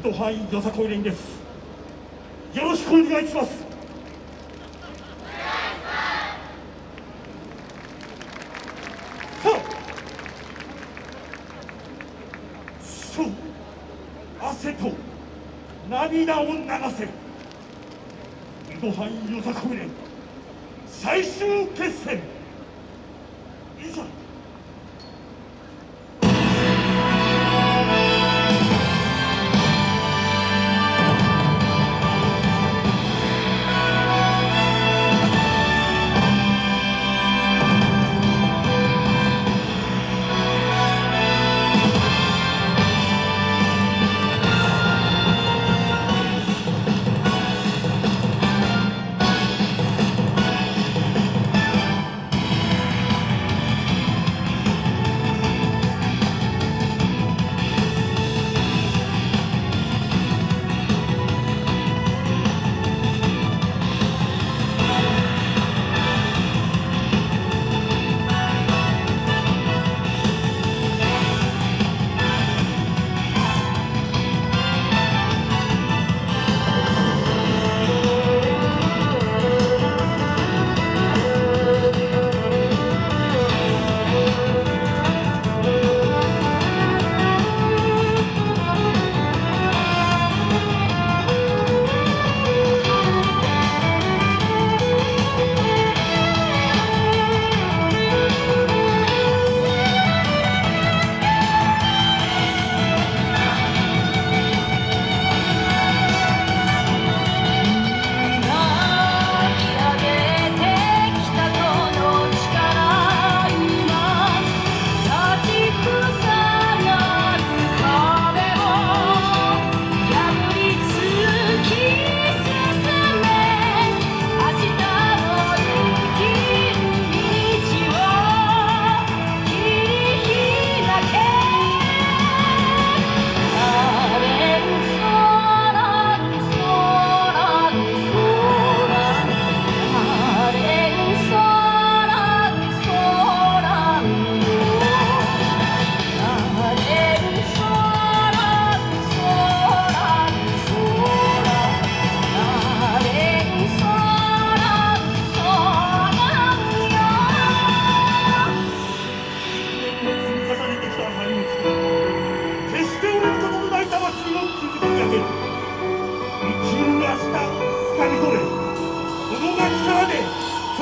糸範囲よさこい連です。よろしくお願いします。さあそう汗と涙を流せ。糸範囲よさこい連最終決戦。いざ。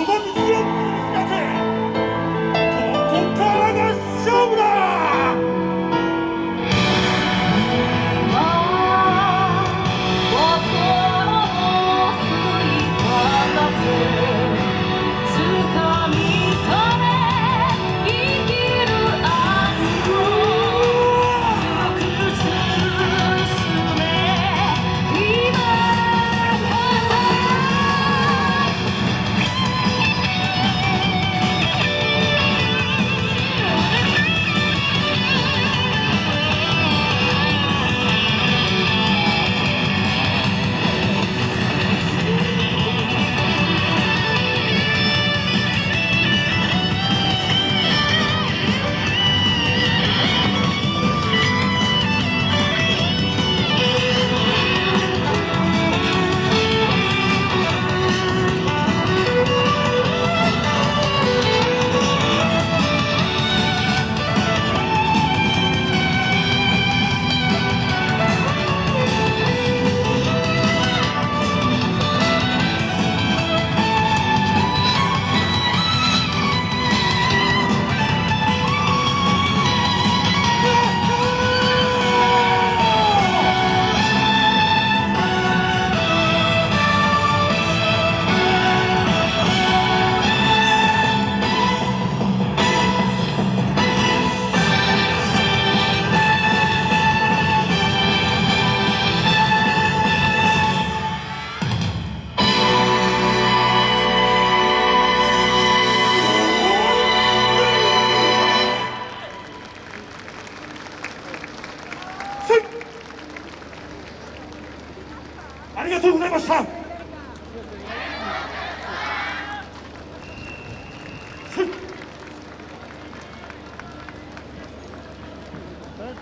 あ